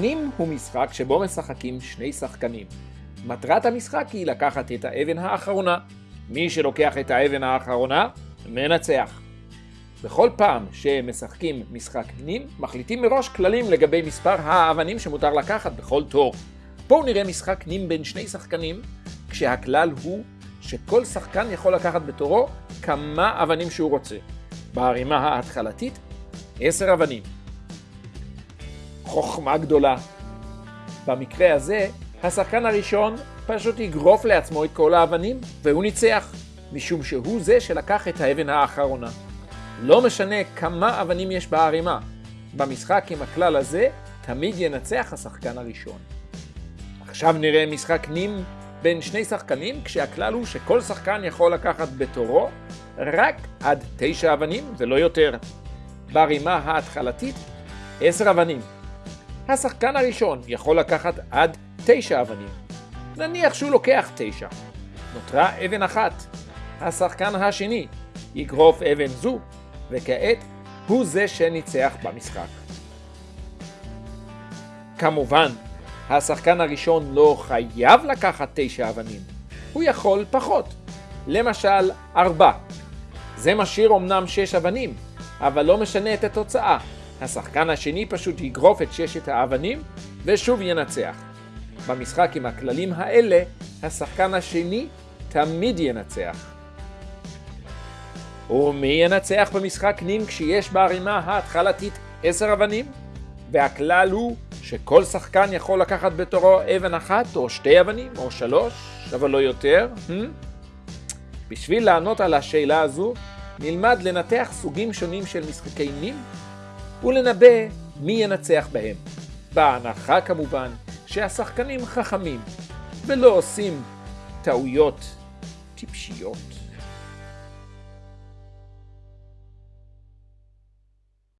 נים הוא משחק שבו משחקים שני שחקנים. מטרת המשחק היא לקחת את האבן האחרונה. מי שלוקח את האבן האחרונה, מנצח. בכל פעם שמשחקים משחק נים, מחליטים מראש כללים לגבי מספר האבנים שמותר לקחת בכל תור. בואו נראה משחק נים בין שני שחקנים, כשהכלל הוא שכל שחקן יכול לקחת בתורו כמה אבנים שהוא רוצה. בערימה ההתחלתית, עשר אבנים. חוכמה גדולה. במקרה הזה, השחקן הראשון פשוט יגרוף לעצמו את כל האבנים, והוא ניצח, משום שהוא זה שלקח את האבן האחרונה. לא משנה כמה אבנים יש בערימה, במשחק עם הכלל הזה תמיד ינצח השחקן הראשון. עכשיו נראה משחק נים בין שני שחקנים, כשהכלל הוא שכל שחקן יכול לקחת בתורו רק עד תשע אבנים ולא יותר. בערימה ההתחלתית, עשר אבנים. השחקן הראשון יכול לקחת עד תשע אבנים. נניח שהוא לוקח תשע. נותרה אבן אחת. השחקן השני יגרוף אבן זו, וכעת הוא זה שניצח במשחק. כמובן, השחקן הראשון לא חייב לקחת תשע אבנים, הוא יכול פחות, למשל ארבע. זה משאיר אמנם שש אבנים, אבל לא משנה את התוצאה. השחקן השני פשוט יגרוף את ששת האבנים ושוב ינצח. במשחק עם הכללים האלה, השחקן השני תמיד ינצח. ומי ינצח במשחק נים כשיש בערימה ההתחלתית עשר אבנים? והכלל הוא שכל שחקן יכול לקחת בתורו אבן אחת או שתי אבנים או שלוש, אבל לא יותר. Hmm? בשביל לענות על השאלה הזו, נלמד לנתח סוגים שונים של משחקי נים ולנבא מי ינצח בהם. בהנחה כמובן שהשחקנים חכמים ולא עושים טעויות טיפשיות.